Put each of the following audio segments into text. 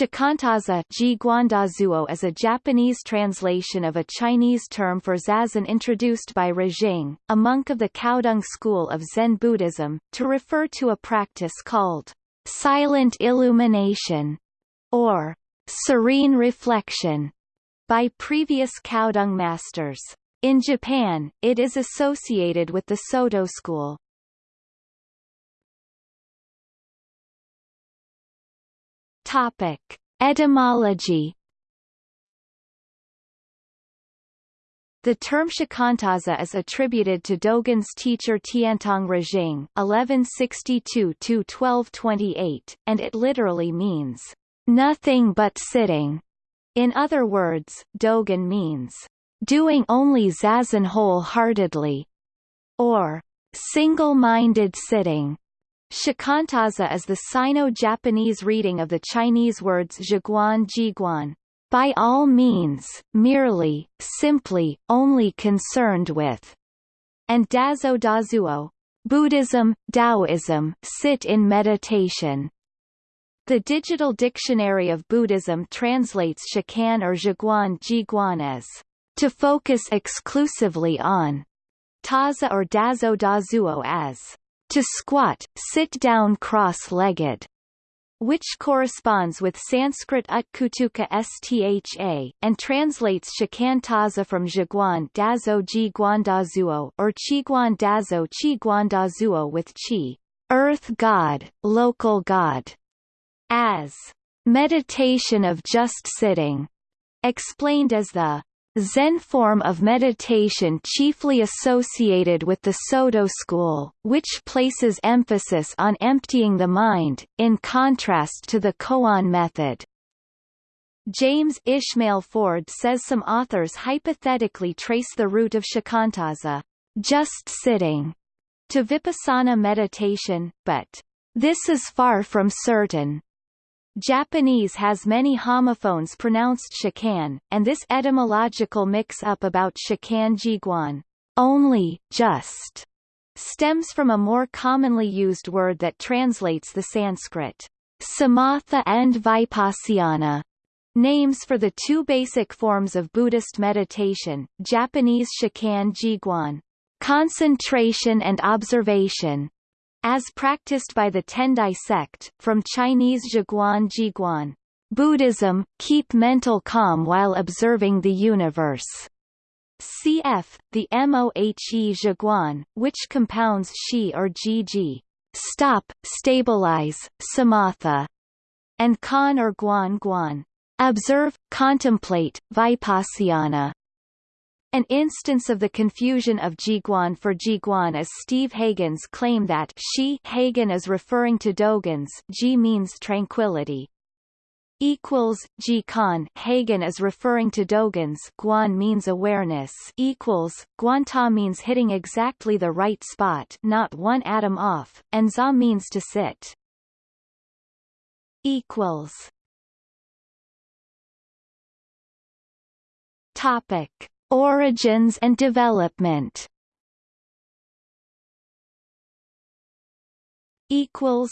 Shikantaza is a Japanese translation of a Chinese term for zazen introduced by Rujing, a monk of the Caodong school of Zen Buddhism, to refer to a practice called silent illumination or serene reflection by previous Caodong masters. In Japan, it is associated with the Soto school. Topic: Etymology. The term shikantaza is attributed to Dogen's teacher Tiantong Rujing (1162–1228), and it literally means nothing but sitting. In other words, Dogen means doing only zazen wholeheartedly, or single-minded sitting. Shikantaza is the Sino-Japanese reading of the Chinese words zhiguan jiguan, by all means, merely, simply, only concerned with, and Dazo Dazuo, Buddhism, Taoism, sit in meditation. The Digital Dictionary of Buddhism translates shikan or zhiguan jiguan as to focus exclusively on, taza or dazo dazuo as to squat, sit down cross-legged, which corresponds with Sanskrit utkutuka stha, and translates shikantaza from Zhiguan dazo ji guandazuo or Qiguan dazo chi guandazuo with chi, earth god, local god, as meditation of just sitting, explained as the Zen form of meditation chiefly associated with the Soto school, which places emphasis on emptying the mind, in contrast to the koan method. James Ishmael Ford says some authors hypothetically trace the root of shikantaza, just sitting, to vipassana meditation, but this is far from certain. Japanese has many homophones pronounced shikan, and this etymological mix-up about shikan jiguan, only, just, stems from a more commonly used word that translates the Sanskrit samatha and vipassana. Names for the two basic forms of Buddhist meditation, Japanese shikan jiguan, concentration and observation, as practiced by the Tendai sect, from Chinese Zhiguan Jiguan, Buddhism, keep mental calm while observing the universe. Cf. the Mohe Zhiguan, which compounds Shi or Gg. Stop, stabilize, samatha, and Kan or Guan Guan. Observe, contemplate, vipassana. An instance of the confusion of Jiguan for Jiguan is Steve Hagen's claim that she Hagen is referring to Dogen's Ji means tranquility. Equals Jikan Hagen is referring to Dogen's Guan means awareness equals Guanta means hitting exactly the right spot, not one atom off, and Za means to sit. Equals. Topic Origins and development. Equals.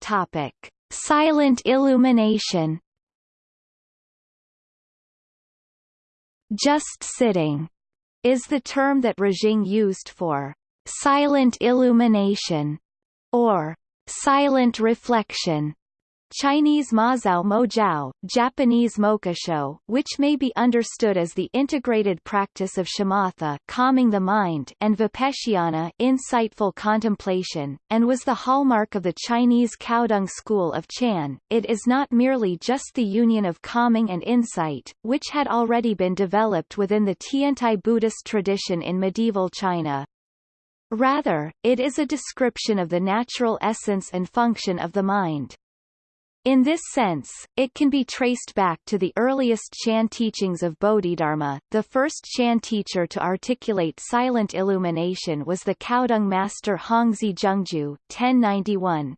Topic. Silent illumination. Just sitting is the term that Rujing used for silent illumination or silent reflection Chinese Mazao Mojiao, Japanese Mokusho, which may be understood as the integrated practice of shamatha calming the mind and vipassana insightful contemplation, and was the hallmark of the Chinese Caodong school of Chan. It is not merely just the union of calming and insight, which had already been developed within the Tiantai Buddhist tradition in medieval China. Rather, it is a description of the natural essence and function of the mind. In this sense, it can be traced back to the earliest Chan teachings of Bodhidharma. The first Chan teacher to articulate silent illumination was the Caodong master Hongzhi Zhengjue, 1091.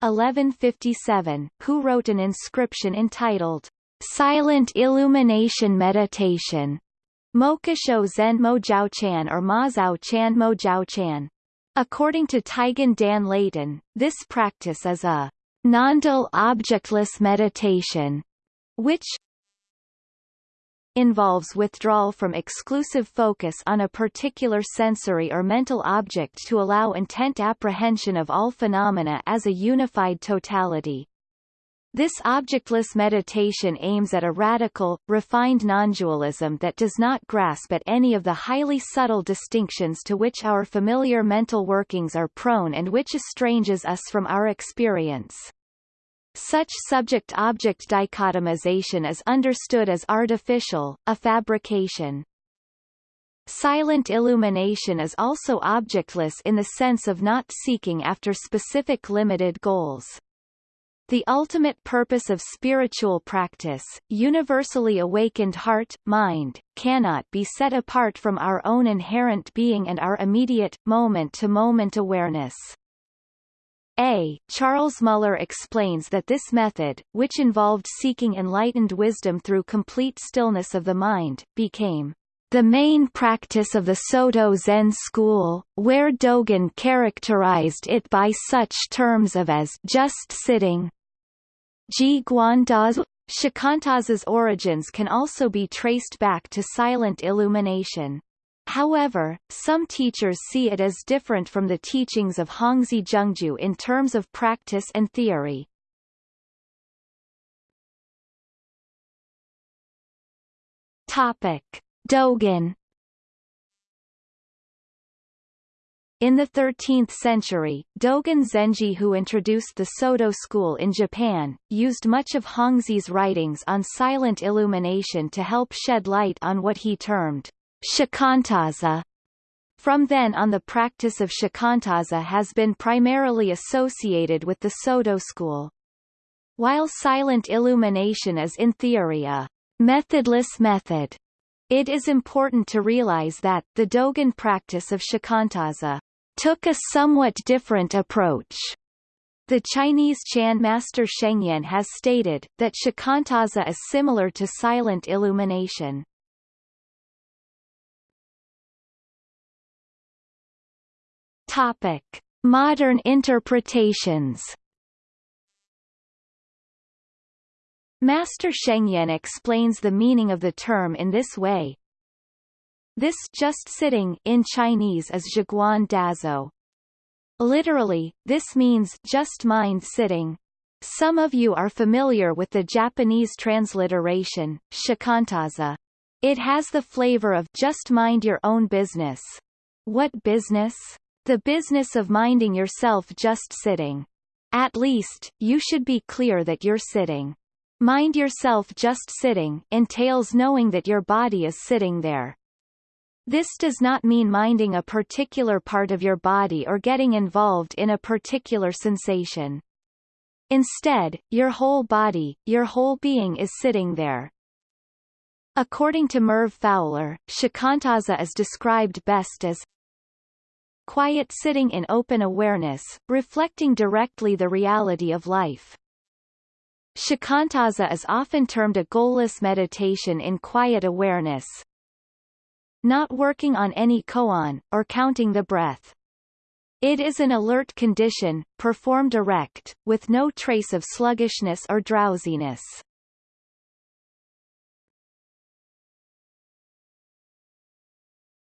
1157, who wrote an inscription entitled Silent Illumination Meditation, Mokusho Zen Mo Jiao Chan or Ma Zhao Chan Mo Jiao Chan. According to Taigen Dan Leighton, this practice is a non-dual objectless meditation, which involves withdrawal from exclusive focus on a particular sensory or mental object to allow intent apprehension of all phenomena as a unified totality. This objectless meditation aims at a radical, refined non-dualism that does not grasp at any of the highly subtle distinctions to which our familiar mental workings are prone and which estranges us from our experience. Such subject-object dichotomization is understood as artificial, a fabrication. Silent illumination is also objectless in the sense of not seeking after specific limited goals. The ultimate purpose of spiritual practice, universally awakened heart, mind, cannot be set apart from our own inherent being and our immediate, moment-to-moment -moment awareness. A. Charles Muller explains that this method, which involved seeking enlightened wisdom through complete stillness of the mind, became the main practice of the Soto Zen school, where Dogen characterized it by such terms of as just sitting, Ji Guanda's Shikantaza's origins can also be traced back to silent illumination. However, some teachers see it as different from the teachings of Hongzhi Zhengjue in terms of practice and theory. Topic: Dogen In the 13th century, Dogen Zenji who introduced the Soto school in Japan, used much of Hongzhi's writings on silent illumination to help shed light on what he termed shikantaza. From then on the practice of shikantaza has been primarily associated with the Soto school. While silent illumination is in theory a methodless method, it is important to realize that, the Dogen practice of shikantaza took a somewhat different approach. The Chinese Chan master Shengyan has stated, that shikantaza is similar to silent illumination. Topic. Modern interpretations Master Shengyan explains the meaning of the term in this way, this just sitting in Chinese is zhiguan dazo. Literally, this means just mind sitting. Some of you are familiar with the Japanese transliteration, shikantaza. It has the flavor of just mind your own business. What business? The business of minding yourself just sitting. At least, you should be clear that you're sitting. Mind yourself just sitting entails knowing that your body is sitting there. This does not mean minding a particular part of your body or getting involved in a particular sensation. Instead, your whole body, your whole being is sitting there. According to Merv Fowler, shikantaza is described best as quiet sitting in open awareness, reflecting directly the reality of life. Shikantaza is often termed a goalless meditation in quiet awareness, not working on any koan, or counting the breath. It is an alert condition, performed erect, with no trace of sluggishness or drowsiness.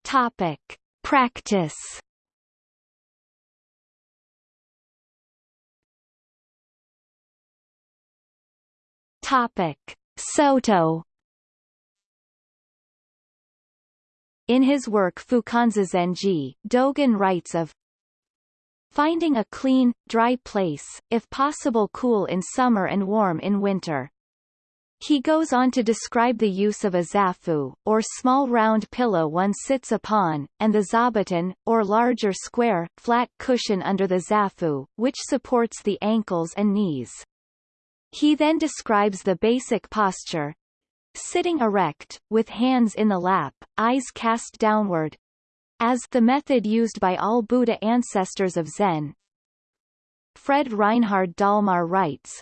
Topic. Practice Topic. Soto In his work Fukan Zazengi, Dogen writes of finding a clean, dry place, if possible cool in summer and warm in winter. He goes on to describe the use of a zafu, or small round pillow one sits upon, and the zabuton, or larger square, flat cushion under the zafu, which supports the ankles and knees. He then describes the basic posture, Sitting erect, with hands in the lap, eyes cast downward, as the method used by all Buddha ancestors of Zen. Fred Reinhard Dalmar writes,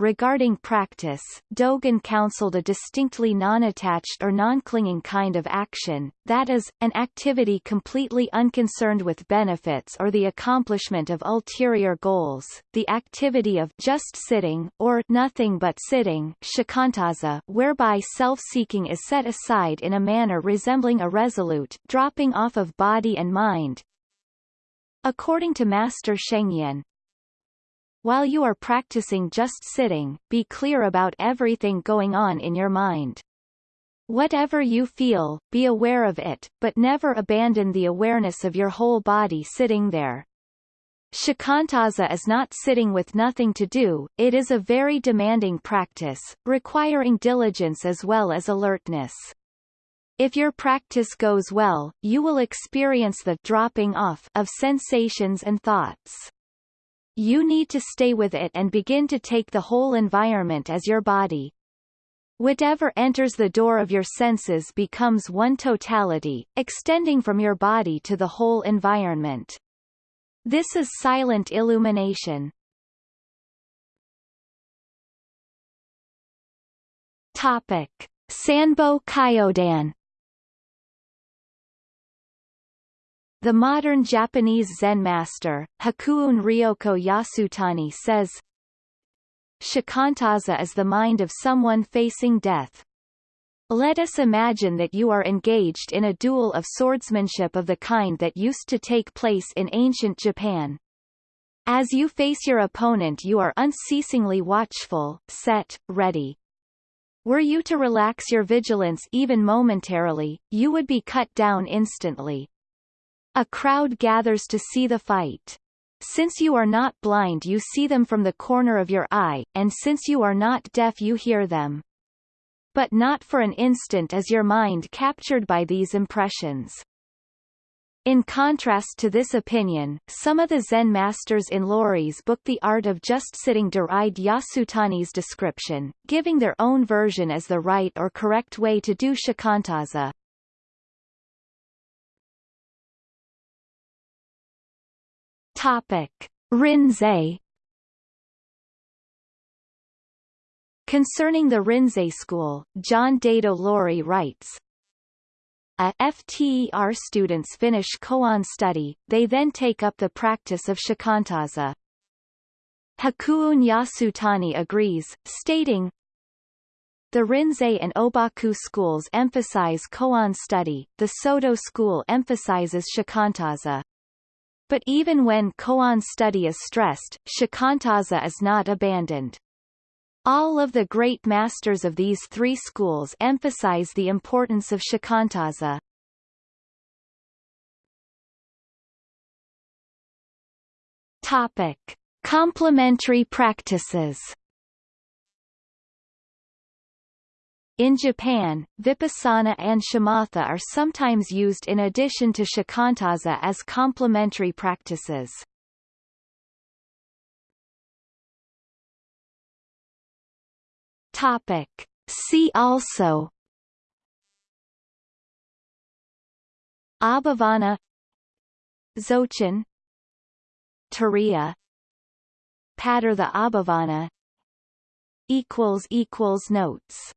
Regarding practice, Dogen counseled a distinctly non-attached or non-clinging kind of action, that is, an activity completely unconcerned with benefits or the accomplishment of ulterior goals. The activity of just sitting or nothing but sitting, shikantaza, whereby self-seeking is set aside in a manner resembling a resolute dropping off of body and mind. According to Master Shengyan, while you are practicing just sitting, be clear about everything going on in your mind. Whatever you feel, be aware of it, but never abandon the awareness of your whole body sitting there. Shikantaza is not sitting with nothing to do, it is a very demanding practice, requiring diligence as well as alertness. If your practice goes well, you will experience the dropping off of sensations and thoughts. You need to stay with it and begin to take the whole environment as your body. Whatever enters the door of your senses becomes one totality, extending from your body to the whole environment. This is silent illumination. Topic. Sanbo Kyodan The modern Japanese Zen master, Hakuun Ryoko Yasutani says, Shikantaza is the mind of someone facing death. Let us imagine that you are engaged in a duel of swordsmanship of the kind that used to take place in ancient Japan. As you face your opponent you are unceasingly watchful, set, ready. Were you to relax your vigilance even momentarily, you would be cut down instantly. A crowd gathers to see the fight. Since you are not blind you see them from the corner of your eye, and since you are not deaf you hear them. But not for an instant is your mind captured by these impressions. In contrast to this opinion, some of the Zen masters in Loori's book The Art of Just Sitting deride Yasutani's description, giving their own version as the right or correct way to do shikantaza. Topic. Rinzai Concerning the Rinzai school, John Daido Loori writes, a FTER students finish koan study, they then take up the practice of shikantaza. Hakuun Yasutani agrees, stating, the Rinzai and Obaku schools emphasize koan study, the Soto school emphasizes shikantaza. But even when koan study is stressed, shikantaza is not abandoned. All of the great masters of these three schools emphasize the importance of shikantaza. Topic. Complementary practices In Japan, vipassana and shamatha are sometimes used in addition to shikantaza as complementary practices. Topic. See also Abhavana Dzogchen Turiya Pattern the Abhavana equals equals notes